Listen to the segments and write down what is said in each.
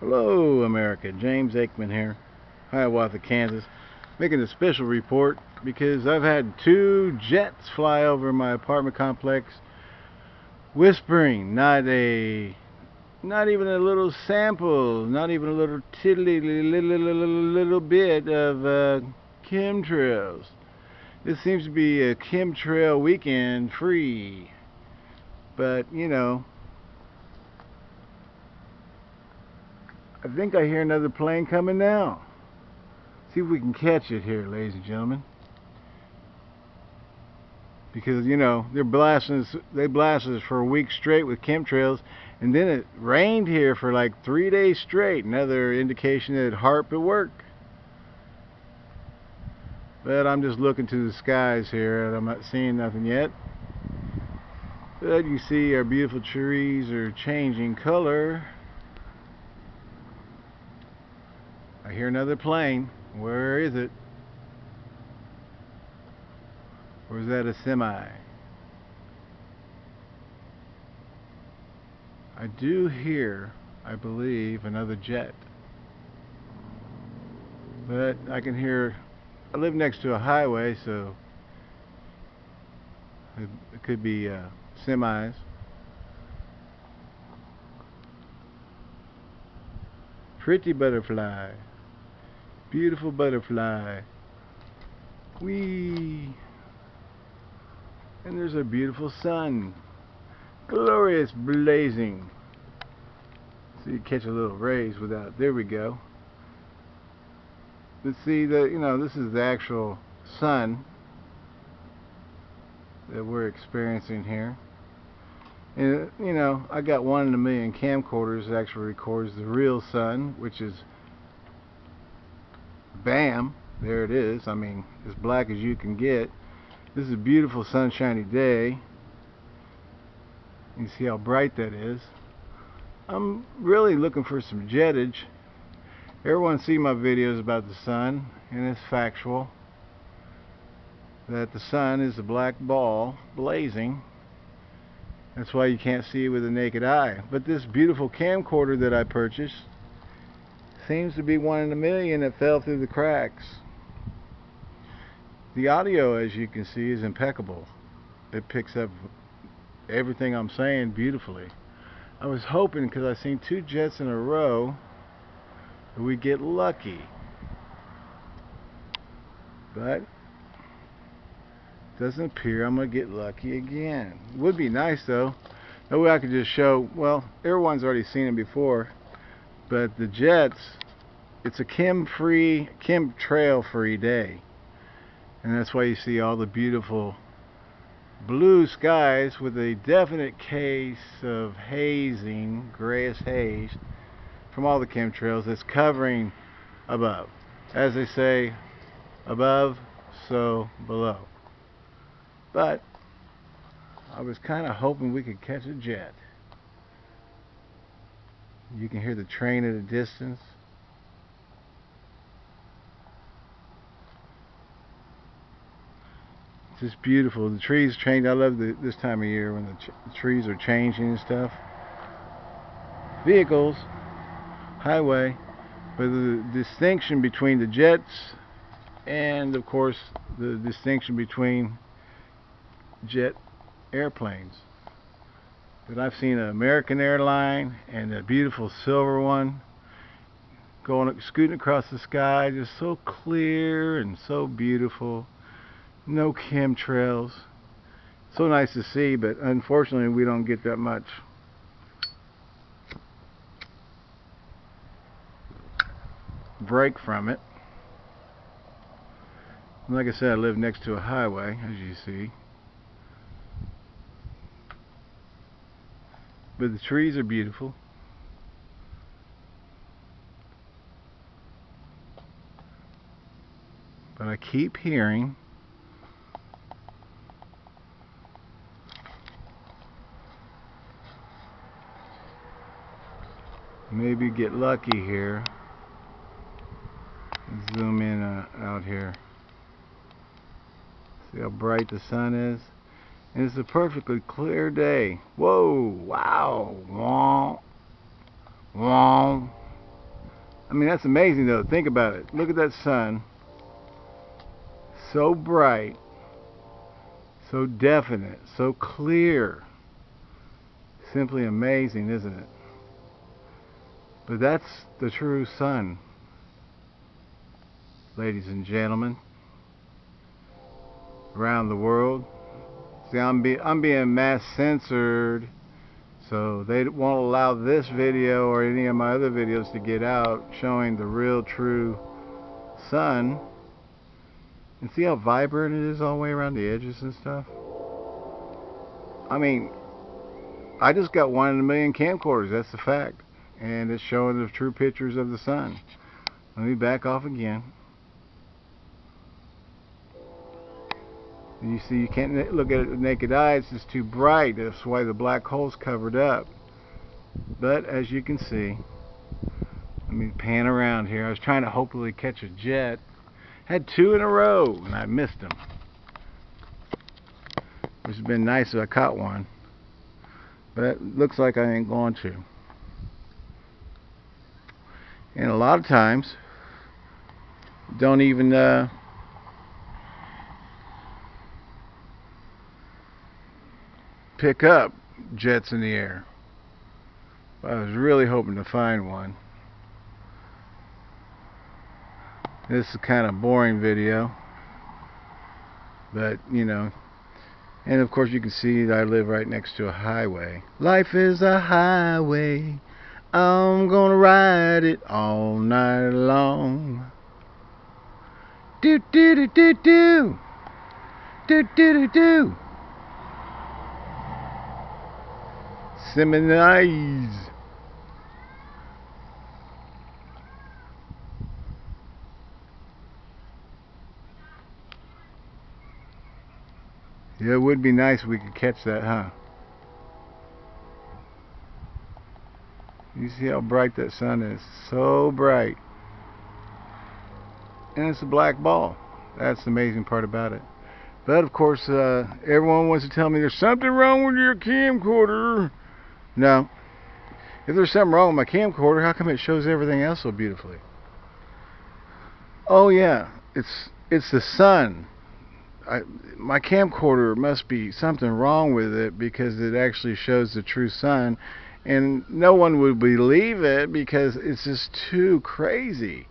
Hello America, James Aikman here, Hiawatha, Kansas, making a special report because I've had two jets fly over my apartment complex whispering, not a not even a little sample, not even a little tiddly little, little, little bit of uh, chemtrails. This seems to be a chemtrail weekend free. But, you know, I think I hear another plane coming now. See if we can catch it here, ladies and gentlemen. Because, you know, they're blasting us, they blasted us for a week straight with chemtrails, and then it rained here for like three days straight. Another indication that HAARP at work. But I'm just looking to the skies here, and I'm not seeing nothing yet. But you see our beautiful trees are changing color. I hear another plane. Where is it? Or is that a semi? I do hear, I believe, another jet. But I can hear, I live next to a highway, so it, could be uh, semis. Pretty butterfly. Beautiful butterfly. Wee. And there's a beautiful sun. Glorious blazing. So you catch a little rays without, there we go. Let's see that, you know, this is the actual sun that we're experiencing here. And, you know, I got one in a million camcorders that actually records the real sun, which is bam, there it is. I mean, as black as you can get. This is a beautiful sunshiny day. You see how bright that is. I'm really looking for some jettage. Everyone see my videos about the sun, and it's factual that the sun is a black ball blazing. That's why you can't see it with the naked eye. But this beautiful camcorder that I purchased seems to be one in a million that fell through the cracks. The audio, as you can see, is impeccable. It picks up everything I'm saying beautifully. I was hoping, because I've seen two jets in a row, that we'd get lucky. But doesn't appear I'm going to get lucky again. Would be nice though. That way I could just show, well, everyone's already seen it before, but the jets, it's a chem-free, chemtrail-free day. And that's why you see all the beautiful blue skies with a definite case of hazing, grayish haze, from all the chemtrails that's covering above. As they say, above, so below. But I was kind of hoping we could catch a jet. You can hear the train at a distance. Just beautiful. The trees change. I love the, this time of year when the, the trees are changing and stuff. Vehicles, highway, but the distinction between the jets and of course the distinction between jet airplanes. But I've seen an American airline and a beautiful silver one going scooting across the sky just so clear and so beautiful no chemtrails. So nice to see but unfortunately we don't get that much. Break from it. Like I said I live next to a highway as you see. But the trees are beautiful. But I keep hearing maybe get lucky here zoom in uh, out here see how bright the sun is and it's a perfectly clear day. Whoa, wow, womp, womp, I mean, that's amazing though. Think about it. Look at that sun. So bright, so definite, so clear. Simply amazing, isn't it? But that's the true sun, ladies and gentlemen, around the world. See, I'm, be I'm being mass censored. So they won't allow this video or any of my other videos to get out showing the real true sun. And see how vibrant it is all the way around the edges and stuff? I mean, I just got one in a million camcorders, that's the fact. And it's showing the true pictures of the sun. Let me back off again. You see, you can't look at it with naked eye, it's just too bright. That's why the black hole's covered up. But as you can see, let me pan around here. I was trying to hopefully catch a jet. Had two in a row, and I missed them. Which has been nice if I caught one. But it looks like I ain't going to. And a lot of times, don't even uh, pick up jets in the air. I was really hoping to find one. This is kind of boring video. But, you know. And of course you can see that I live right next to a highway. Life is a highway. I'm gonna ride it all night long. Do do do do do. Do do do do. Seminize. Yeah, it would be nice if we could catch that, huh? You see how bright that sun is? So bright. And it's a black ball. That's the amazing part about it. But of course, uh, everyone wants to tell me there's something wrong with your camcorder. No. If there's something wrong with my camcorder, how come it shows everything else so beautifully? Oh yeah, it's it's the sun. I, my camcorder must be something wrong with it because it actually shows the true sun and no one would believe it because it's just too crazy.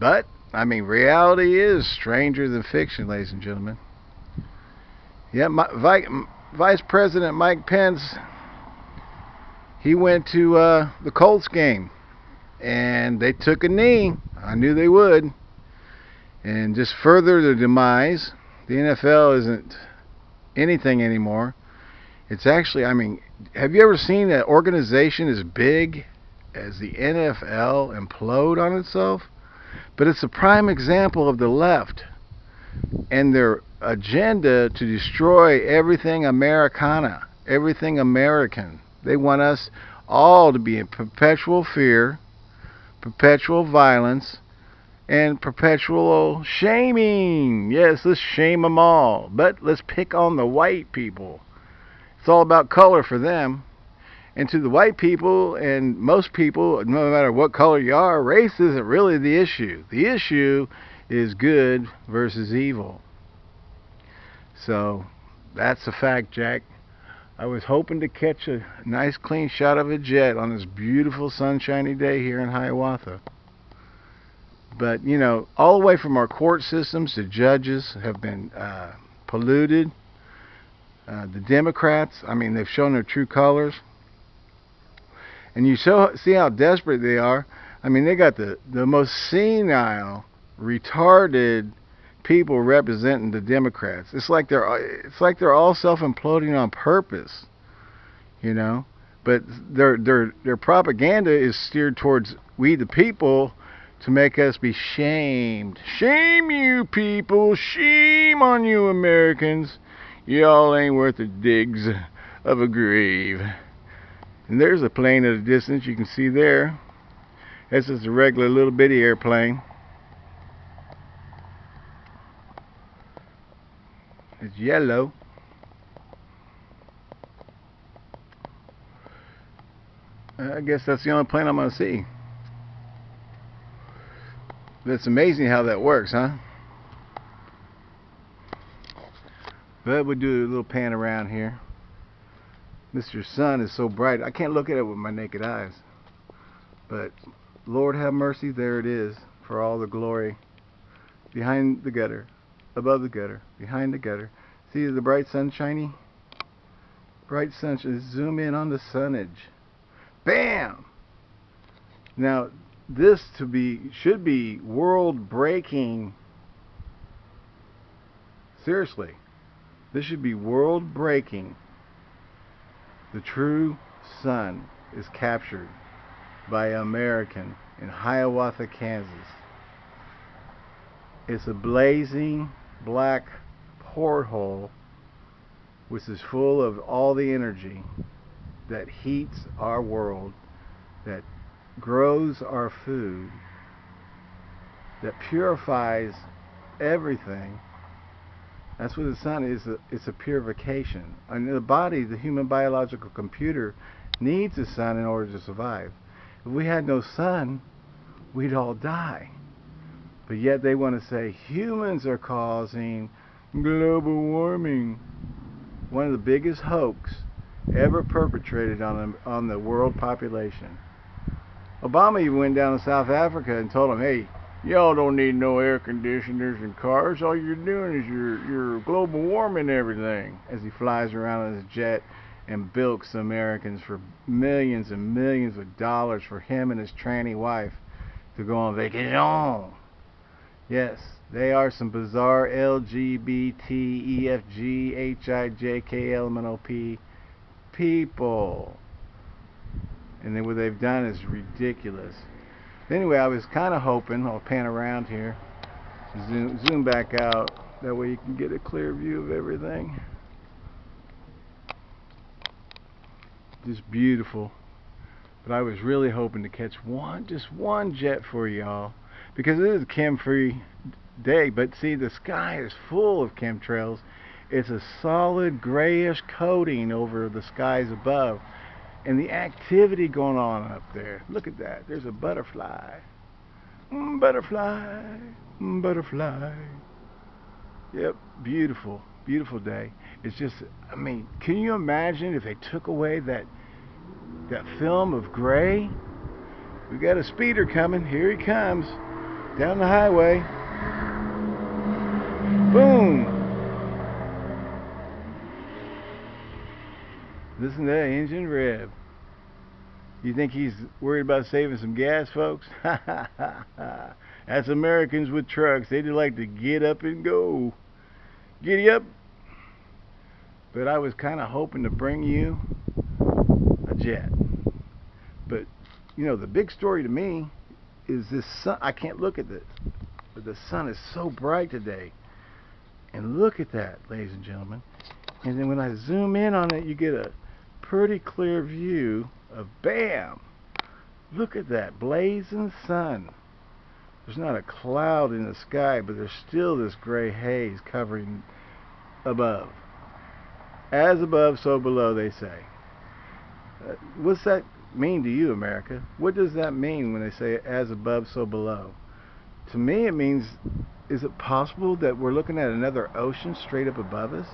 But, I mean, reality is stranger than fiction, ladies and gentlemen. Yeah, my, Vice President Mike Pence, he went to uh, the Colts game, and they took a knee. I knew they would. And just further the demise, the NFL isn't anything anymore. It's actually, I mean, have you ever seen an organization as big as the NFL implode on itself? But it's a prime example of the left and their agenda to destroy everything Americana, everything American. They want us all to be in perpetual fear, perpetual violence, and perpetual shaming. Yes, let's shame them all. But let's pick on the white people. It's all about color for them. And to the white people and most people, no matter what color you are, race isn't really the issue. The issue is good versus evil. So that's a fact, Jack. I was hoping to catch a nice clean shot of a jet on this beautiful sunshiny day here in Hiawatha. But, you know, all the way from our court systems, the judges have been uh, polluted. Uh, the Democrats, I mean, they've shown their true colors. And you see how desperate they are. I mean, they got the, the most senile, retarded people representing the Democrats. It's like they're it's like they're all self-imploding on purpose, you know. But their their their propaganda is steered towards we the people to make us be shamed. Shame you people, shame on you Americans. Y'all ain't worth the digs of a grave. And there's a plane at a distance you can see there. This is a regular little bitty airplane. It's yellow. I guess that's the only plane I'm going to see. It's amazing how that works, huh? But we'll do a little pan around here. Mr. Sun is so bright, I can't look at it with my naked eyes. But Lord have mercy, there it is, for all the glory. Behind the gutter, above the gutter, behind the gutter. See the bright sun sunshiny? Bright sunshine. Zoom in on the sunnage. Bam! Now, this to be should be world breaking. Seriously, this should be world breaking. The true sun is captured by an American in Hiawatha, Kansas. It's a blazing black porthole which is full of all the energy that heats our world, that grows our food, that purifies everything. That's what the sun is. It's a purification. And the body, the human biological computer, needs the sun in order to survive. If we had no sun, we'd all die. But yet they want to say humans are causing global warming. One of the biggest hoax ever perpetrated on the, on the world population. Obama even went down to South Africa and told them, hey, y'all don't need no air conditioners and cars. All you're doing is you're, you're global warming everything. As he flies around in his jet and bilks Americans for millions and millions of dollars for him and his tranny wife to go on vacation. Yes, they are some bizarre LGBT, EFG, HIJK, LMNOP people. And then what they've done is ridiculous. Anyway, I was kind of hoping, I'll pan around here, zoom, zoom back out, that way you can get a clear view of everything. Just beautiful. But I was really hoping to catch one, just one jet for y'all. Because it is a chem-free day. But see, the sky is full of chemtrails. It's a solid grayish coating over the skies above and the activity going on up there. Look at that. There's a butterfly. Mm, butterfly. Mm, butterfly. Yep, beautiful. Beautiful day. It's just, I mean, can you imagine if they took away that that film of gray? We got a speeder coming. Here he comes. Down the highway. Boom. Listen to that engine rev. You think he's worried about saving some gas, folks? That's Americans with trucks. They just like to get up and go. Giddy up. But I was kind of hoping to bring you a jet. But, you know, the big story to me is this sun. I can't look at this. But the sun is so bright today. And look at that, ladies and gentlemen. And then when I zoom in on it, you get a pretty clear view of BAM! Look at that blazing sun. There's not a cloud in the sky, but there's still this gray haze covering above. As above, so below, they say. Uh, what's that mean to you, America? What does that mean when they say as above, so below? To me, it means, is it possible that we're looking at another ocean straight up above us?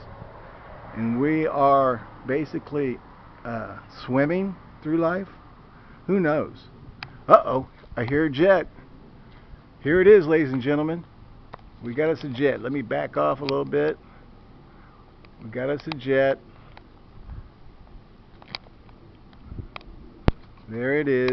And we are basically uh, swimming through life? Who knows? Uh-oh, I hear a jet. Here it is, ladies and gentlemen. We got us a jet. Let me back off a little bit. We got us a jet. There it is.